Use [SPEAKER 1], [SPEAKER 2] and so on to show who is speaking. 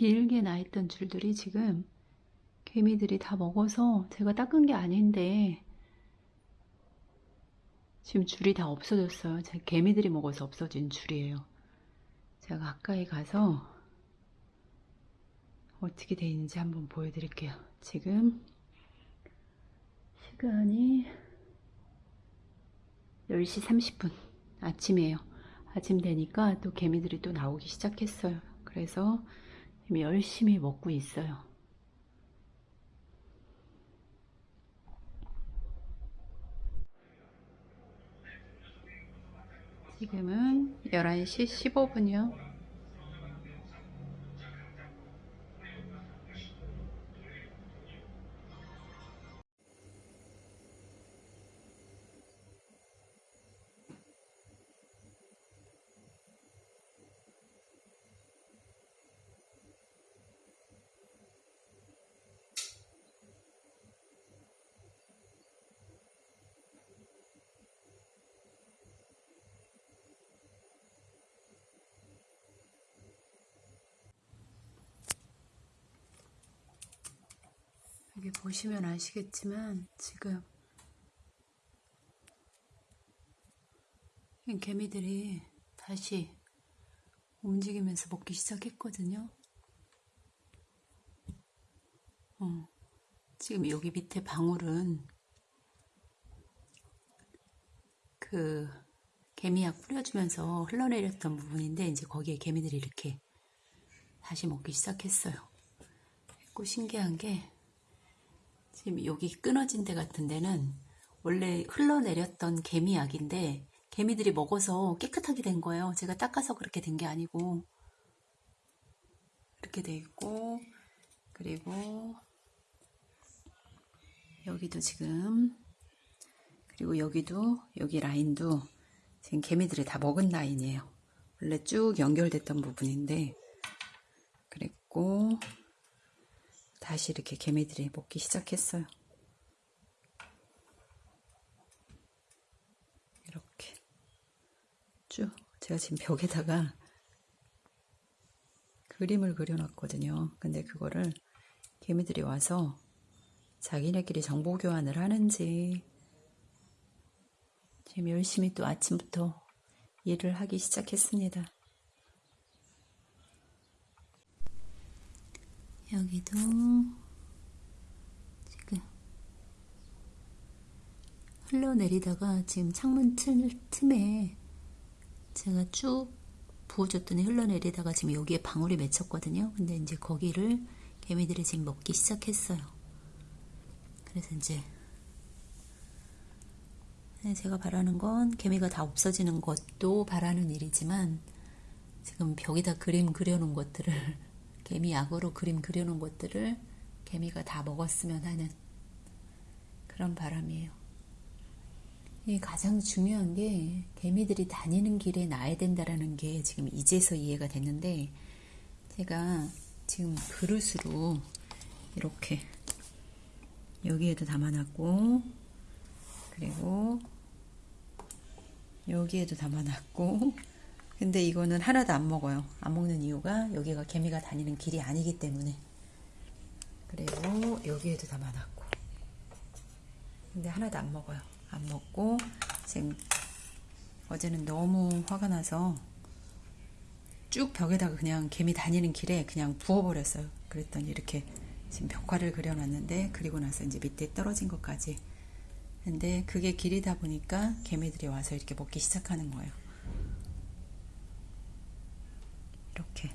[SPEAKER 1] 길게 나 있던 줄들이 지금 개미들이 다 먹어서 제가 닦은 게 아닌데 지금 줄이 다 없어졌어요. 제 개미들이 먹어서 없어진 줄이에요. 제가 가까이 가서 어떻게 돼 있는지 한번 보여드릴게요. 지금 시간이 10시 30분 아침이에요. 아침 되니까 또 개미들이 또 나오기 시작했어요. 그래서 열심히 먹고 있어요. 지금은 11시 15분이요. 여기 보시면 아시겠지만 지금 이 개미들이 다시 움직이면서 먹기 시작했거든요. 어, 지금 여기 밑에 방울은 그 개미약 뿌려주면서 흘러내렸던 부분인데 이제 거기에 개미들이 이렇게 다시 먹기 시작했어요. 그 신기한 게 지금 여기 끊어진 데 같은 데는 원래 흘러내렸던 개미약인데 개미들이 먹어서 깨끗하게 된 거예요. 제가 닦아서 그렇게 된 게 아니고 이렇게 돼 있고 그리고 여기도 지금 그리고 여기도 여기 라인도 지금 개미들이 다 먹은 라인이에요. 원래 쭉 연결됐던 부분인데 그랬고 다시 이렇게 개미들이 먹기 시작했어요. 이렇게 쭉 제가 지금 벽에다가 그림을 그려놨거든요. 근데 그거를 개미들이 와서 자기네끼리 정보 교환을 하는지 지금 열심히 또 아침부터 일을 하기 시작했습니다. 여기도 지금 흘러내리다가 지금 창문 틈, 틈에 제가 쭉 부어줬더니 흘러내리다가 지금 여기에 방울이 맺혔거든요. 근데 이제 거기를 개미들이 지금 먹기 시작했어요. 그래서 이제 네, 제가 바라는 건 개미가 다 없어지는 것도 바라는 일이지만 지금 벽에다 그림 그려놓은 것들을 개미 약으로 그림 그려놓은 것들을 개미가 다 먹었으면 하는 그런 바람이에요. 이 가장 중요한 게 개미들이 다니는 길에 놔야 된다라는 게 지금 이제서 이해가 됐는데 제가 지금 그릇으로 이렇게 여기에도 담아놨고 그리고 여기에도 담아놨고 근데 이거는 하나도 안 먹어요. 안 먹는 이유가 여기가 개미가 다니는 길이 아니기 때문에. 그리고 여기에도 담아놨고. 근데 하나도 안 먹어요. 안 먹고 지금 어제는 너무 화가 나서 쭉 벽에다가 그냥 개미 다니는 길에 그냥 부어버렸어요. 그랬더니 이렇게 지금 벽화를 그려놨는데 그리고 나서 이제 밑에 떨어진 것까지. 근데 그게 길이다 보니까 개미들이 와서 이렇게 먹기 시작하는 거예요. 이렇게